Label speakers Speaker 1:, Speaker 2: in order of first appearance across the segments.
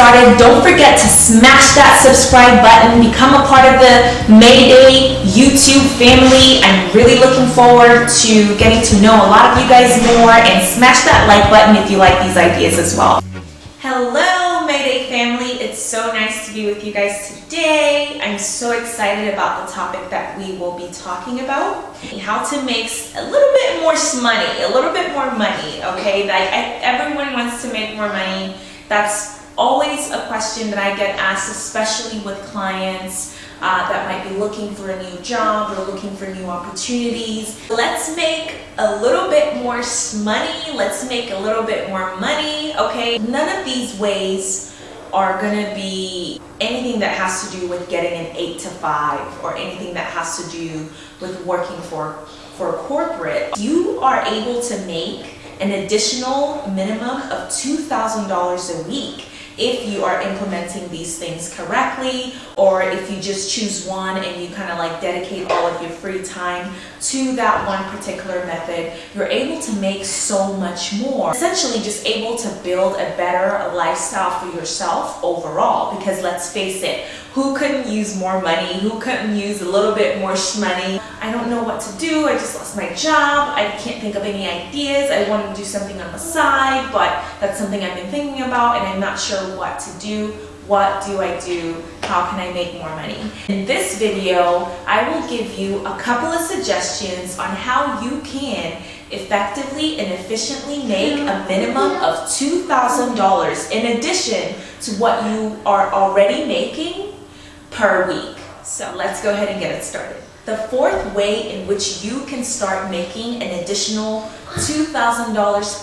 Speaker 1: started, don't forget to smash that subscribe button, become a part of the Mayday YouTube family. I'm really looking forward to getting to know a lot of you guys more and smash that like button if you like these ideas as well. Hello Mayday family, it's so nice to be with you guys today. I'm so excited about the topic that we will be talking about. How to make a little bit more money, a little bit more money, okay? Like I, everyone wants to make more money. That's always a question that I get asked, especially with clients uh, that might be looking for a new job or looking for new opportunities. Let's make a little bit more money. Let's make a little bit more money, okay? None of these ways are gonna be anything that has to do with getting an eight to five or anything that has to do with working for, for corporate. You are able to make an additional minimum of $2,000 a week if you are implementing these things correctly or if you just choose one and you kind of like dedicate all of your free time to that one particular method, you're able to make so much more. Essentially just able to build a better lifestyle for yourself overall because let's face it, who couldn't use more money? Who couldn't use a little bit more money? I don't know what to do. I just lost my job. I can't think of any ideas. I want to do something on the side, but that's something I've been thinking about and I'm not sure what to do. What do I do? How can I make more money? In this video, I will give you a couple of suggestions on how you can effectively and efficiently make a minimum of $2,000 in addition to what you are already making per week. So let's go ahead and get it started. The fourth way in which you can start making an additional $2,000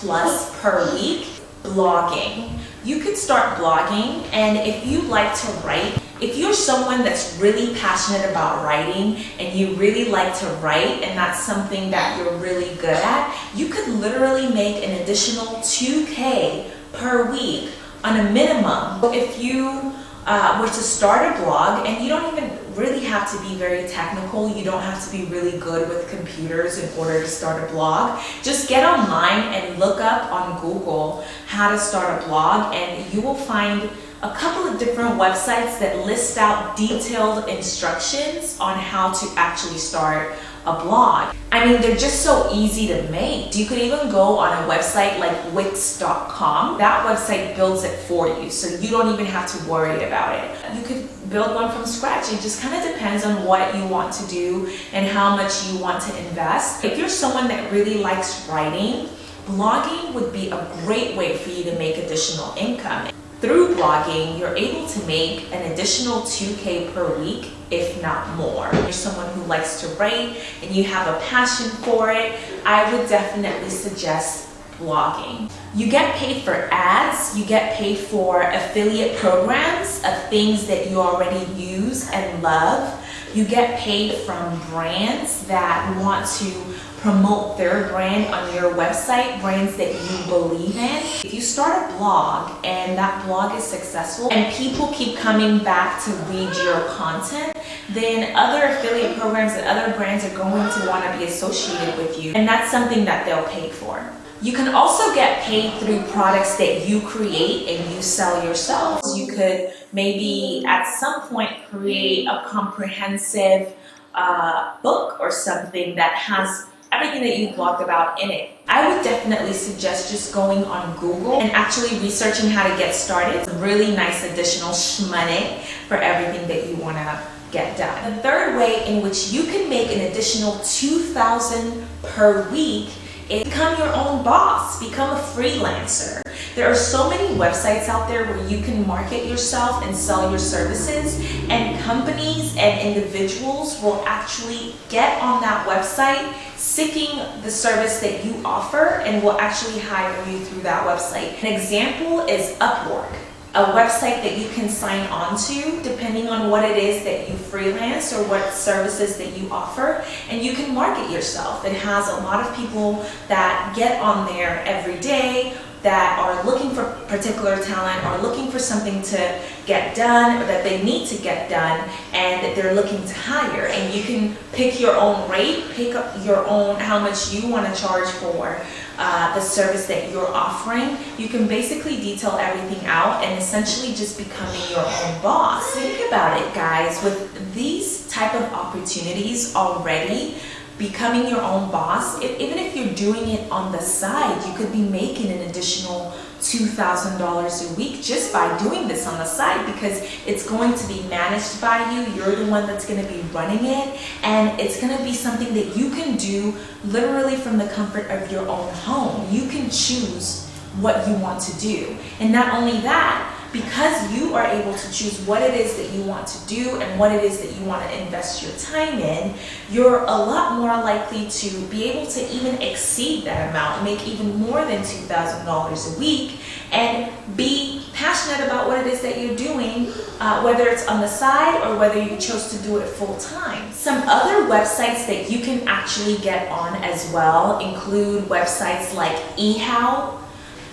Speaker 1: plus per week, blogging. You could start blogging and if you like to write, if you're someone that's really passionate about writing and you really like to write and that's something that you're really good at, you could literally make an additional 2K per week on a minimum. If you uh, were to start a blog and you don't even really have to be very technical. You don't have to be really good with computers in order to start a blog. Just get online and look up on Google how to start a blog and you will find a couple of different websites that list out detailed instructions on how to actually start a blog. I mean, they're just so easy to make. You could even go on a website like Wix.com. That website builds it for you, so you don't even have to worry about it. You could build one from scratch. It just kind of depends on what you want to do and how much you want to invest. If you're someone that really likes writing, blogging would be a great way for you to make additional income. Through blogging, you're able to make an additional 2K per week, if not more. If you're someone who likes to write and you have a passion for it, I would definitely suggest blogging. You get paid for ads, you get paid for affiliate programs of things that you already use and love. You get paid from brands that want to promote their brand on your website, brands that you believe in. If you start a blog and that blog is successful and people keep coming back to read your content, then other affiliate programs and other brands are going to want to be associated with you. And that's something that they'll pay for. You can also get paid through products that you create and you sell yourself. You could maybe at some point create a comprehensive uh, book or something that has everything that you blogged about in it. I would definitely suggest just going on Google and actually researching how to get started. It's a really nice additional money for everything that you want to get done. The third way in which you can make an additional 2000 per week is become your own boss, become a freelancer. There are so many websites out there where you can market yourself and sell your services and companies and individuals will actually get on that website seeking the service that you offer and will actually hire you through that website. An example is Upwork a website that you can sign on to depending what it is that you freelance or what services that you offer and you can market yourself. It has a lot of people that get on there every day that are looking for particular talent or looking for something to get done or that they need to get done and that they're looking to hire and you can pick your own rate pick up your own how much you want to charge for uh, the service that you're offering, you can basically detail everything out and essentially just becoming your own boss. Think about it, guys. With these type of opportunities already, becoming your own boss, if, even if you're doing it on the side, you could be making an additional $2,000 a week just by doing this on the side because it's going to be managed by you. You're the one that's going to be running it and it's going to be something that you can do literally from the comfort of your own home. You can choose what you want to do. And not only that, because you are able to choose what it is that you want to do and what it is that you want to invest your time in, you're a lot more likely to be able to even exceed that amount, make even more than $2,000 a week, and be passionate about what it is that you're doing, uh, whether it's on the side or whether you chose to do it full time. Some other websites that you can actually get on as well include websites like eHow,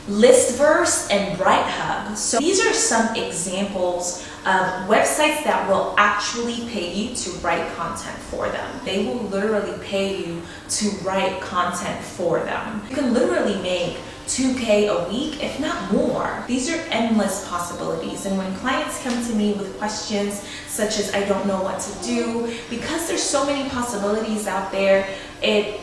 Speaker 1: Listverse and BrightHub. So these are some examples of websites that will actually pay you to write content for them. They will literally pay you to write content for them. You can literally make 2K a week, if not more. These are endless possibilities. And when clients come to me with questions such as, I don't know what to do, because there's so many possibilities out there, it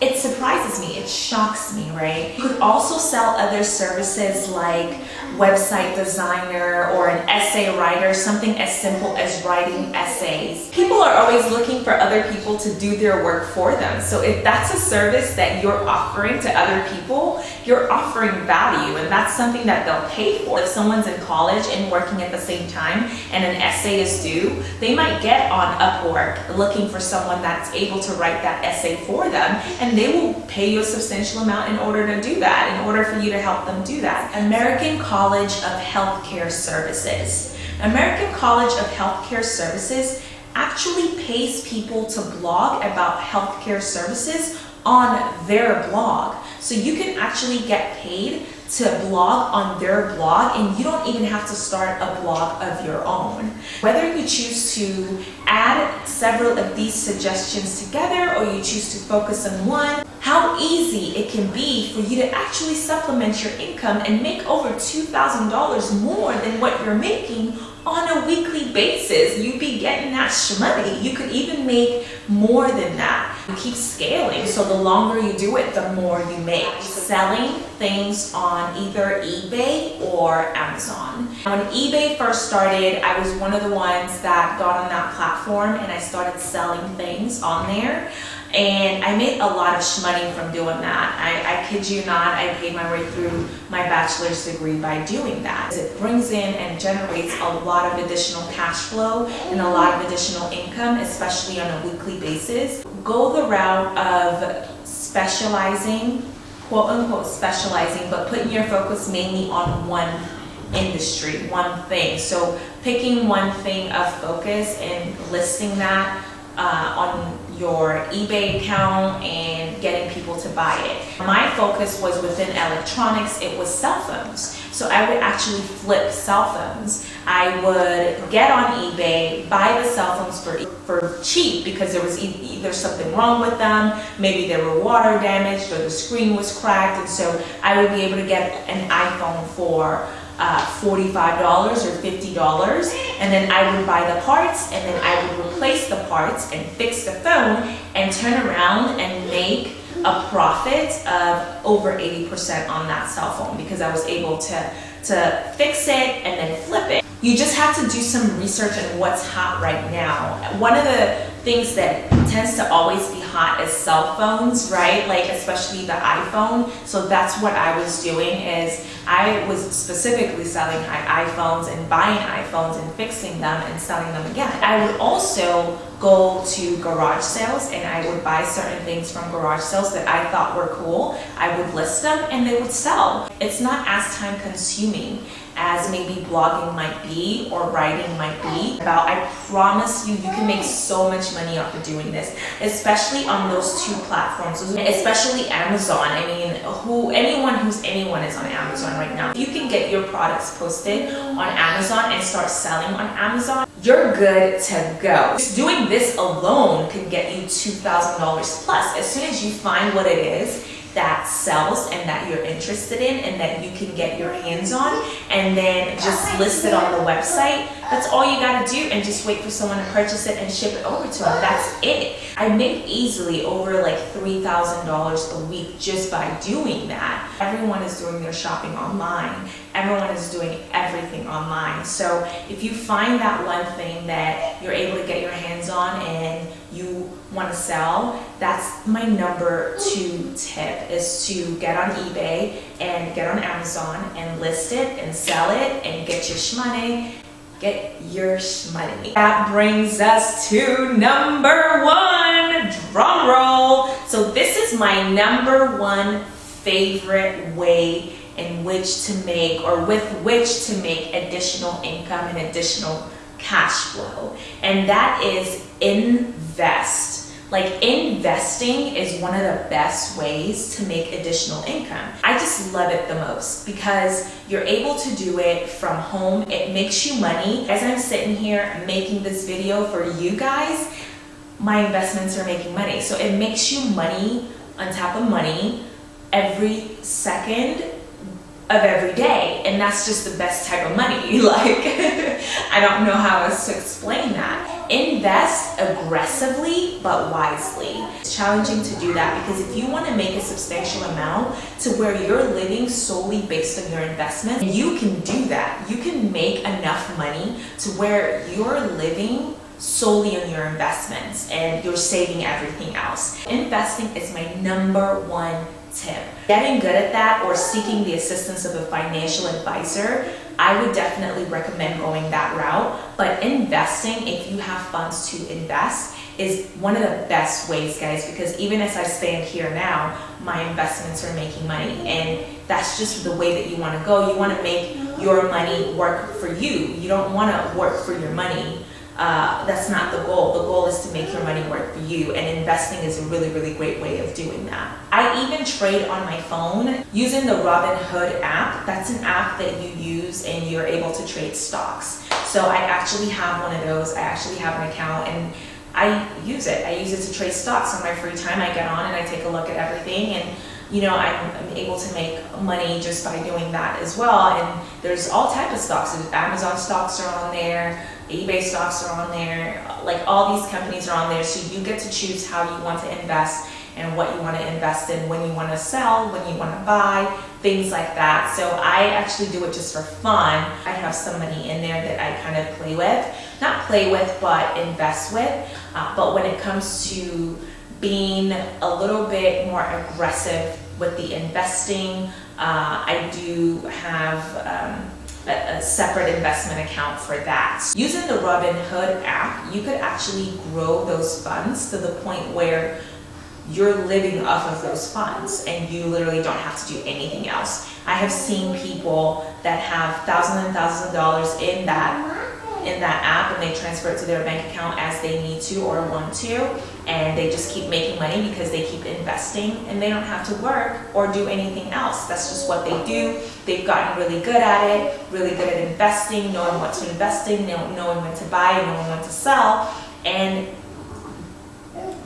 Speaker 1: it surprises me, it shocks me, right? You could also sell other services like website designer or an essay writer, something as simple as writing essays. People are always looking for other people to do their work for them. So if that's a service that you're offering to other people, you're offering value and that's something that they'll pay for. If someone's in college and working at the same time and an essay is due, they might get on Upwork looking for someone that's able to write that essay for them and and they will pay you a substantial amount in order to do that, in order for you to help them do that. American College of Healthcare Services. American College of Healthcare Services actually pays people to blog about healthcare services on their blog. So you can actually get paid to blog on their blog and you don't even have to start a blog of your own. Whether you choose to add several of these suggestions together or you choose to focus on one, how easy it can be for you to actually supplement your income and make over $2,000 more than what you're making on a weekly basis. You'd be getting that money. You could even make more than that. You keep scaling, so the longer you do it, the more you make. Selling things on either eBay or Amazon. When eBay first started, I was one of the ones that got on that platform and I started selling things on there and I made a lot of money from doing that. I, I kid you not, I paid my way through my bachelor's degree by doing that. It brings in and generates a lot of additional cash flow and a lot of additional income, especially on a weekly basis. Go the route of specializing, quote unquote specializing, but putting your focus mainly on one industry, one thing. So picking one thing of focus and listing that uh, on your eBay account and getting people to buy it. My focus was within electronics, it was cell phones. So I would actually flip cell phones. I would get on eBay, buy the cell phones for, for cheap because there was either something wrong with them, maybe they were water damaged or the screen was cracked and so I would be able to get an iPhone for uh, $45 or $50 and then I would buy the parts and then I would the parts and fix the phone and turn around and make a profit of over 80% on that cell phone because I was able to, to fix it and then flip it. You just have to do some research on what's hot right now. One of the things that tends to always be hot as cell phones, right? Like especially the iPhone. So that's what I was doing is I was specifically selling iPhones and buying iPhones and fixing them and selling them again. I would also go to garage sales and I would buy certain things from garage sales that I thought were cool. I would list them and they would sell. It's not as time consuming as maybe blogging might be or writing might be about I promise you you can make so much money off of doing this especially on those two platforms especially Amazon. I mean who anyone who's anyone is on Amazon right now. If you can get your products posted on Amazon and start selling on Amazon you're good to go. Just doing this alone can get you $2,000 plus. As soon as you find what it is that sells and that you're interested in and that you can get your hands on and then just list it on the website. That's all you gotta do and just wait for someone to purchase it and ship it over to them. That's it. I make easily over like $3,000 a week just by doing that. Everyone is doing their shopping online. Everyone is doing everything online. So if you find that one thing that you're able to get your hands on and you want to sell, that's my number two tip is to get on eBay and get on Amazon and list it and sell it and get your shmoney. Get your shmoney. That brings us to number one, drum roll. So this is my number one favorite way in which to make or with which to make additional income and additional cash flow. And that is invest. Like investing is one of the best ways to make additional income. I just love it the most because you're able to do it from home. It makes you money. As I'm sitting here making this video for you guys, my investments are making money. So it makes you money on top of money every second of every day and that's just the best type of money like I don't know how else to explain that invest aggressively but wisely. It's challenging to do that because if you want to make a substantial amount to where you're living solely based on your investment you can do that. You can make enough money to where you're living solely on your investments and you're saving everything else. Investing is my number one tip. Getting good at that or seeking the assistance of a financial advisor, I would definitely recommend going that route. But investing, if you have funds to invest, is one of the best ways, guys, because even as I stand here now, my investments are making money. And that's just the way that you want to go. You want to make your money work for you. You don't want to work for your money uh, that's not the goal. The goal is to make your money work for you and investing is a really, really great way of doing that. I even trade on my phone using the Robinhood app. That's an app that you use and you're able to trade stocks. So I actually have one of those. I actually have an account and I use it. I use it to trade stocks on my free time. I get on and I take a look at everything and you know, I'm, I'm, able to make money just by doing that as well. And there's all type of stocks. Amazon stocks are on there, eBay stocks are on there, like all these companies are on there. So you get to choose how you want to invest and what you want to invest in, when you want to sell, when you want to buy, things like that. So I actually do it just for fun. I have some money in there that I kind of play with. Not play with, but invest with. Uh, but when it comes to being a little bit more aggressive with the investing. Uh, I do have um, a, a, separate investment account for that. Using the Robinhood app, you could actually grow those funds to the point where you're living off of those funds and you literally don't have to do anything else. I have seen people that have thousands and thousands of dollars in that in that app and they transfer it to their bank account as they need to or want to and they just keep making money because they keep investing and they don't have to work or do anything else. That's just what they do. They've gotten really good at it, really good at investing, knowing what to invest in, knowing when to buy, and knowing when to sell and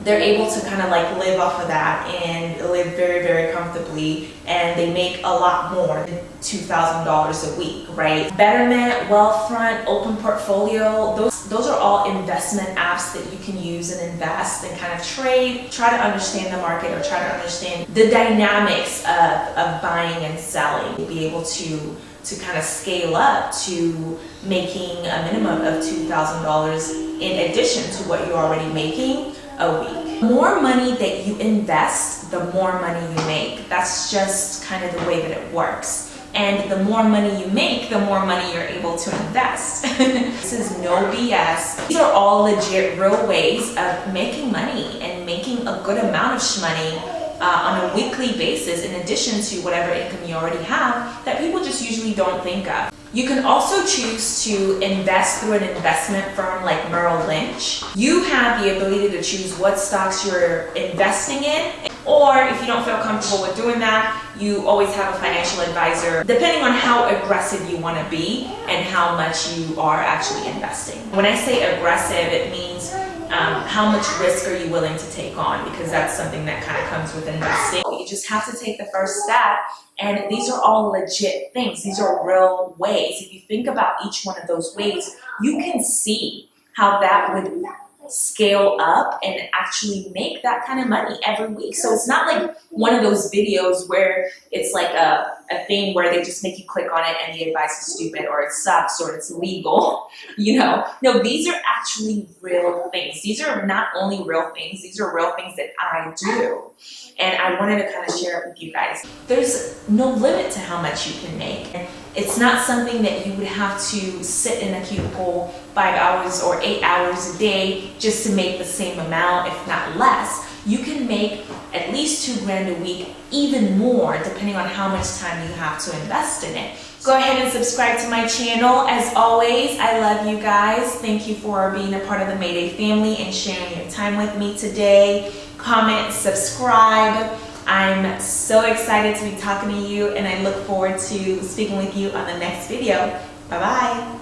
Speaker 1: they're able to kind of like live off of that and live very, very comfortably and they make a lot more than $2,000 a week, right? Betterment, Wealthfront, Open Portfolio, those, those are all investment apps that you can use and invest and kind of trade, try to understand the market or try to understand the dynamics of, of buying and selling, be able to to kind of scale up to making a minimum of $2,000 in addition to what you're already making a week. The more money that you invest, the more money you make. That's just kind of the way that it works. And the more money you make, the more money you're able to invest. this is no BS. These are all legit, real ways of making money and making a good amount of money uh, on a weekly basis in addition to whatever income you already have that people just usually don't think of. You can also choose to invest through an investment firm like Merrill Lynch. You have the ability to choose what stocks you're investing in or if you don't feel comfortable with doing that, you always have a financial advisor depending on how aggressive you want to be and how much you are actually investing. When I say aggressive, it means um, how much risk are you willing to take on? Because that's something that kind of comes with investing. You just have to take the first step. And these are all legit things. These are real ways. If you think about each one of those ways, you can see how that would scale up and actually make that kind of money every week. So it's not like one of those videos where it's like a, a thing where they just make you click on it and the advice is stupid or it sucks or it's illegal, you know. No, these are actually real things. These are not only real things, these are real things that I do. And I wanted to kind of share it with you guys. There's no limit to how much you can make. It's not something that you would have to sit in a cubicle five hours or eight hours a day just to make the same amount, if not less. You can make at least two grand a week, even more, depending on how much time you have to invest in it. Go ahead and subscribe to my channel. As always, I love you guys. Thank you for being a part of the Mayday family and sharing your time with me today. Comment, subscribe. I'm so excited to be talking to you and I look forward to speaking with you on the next video. Bye-bye.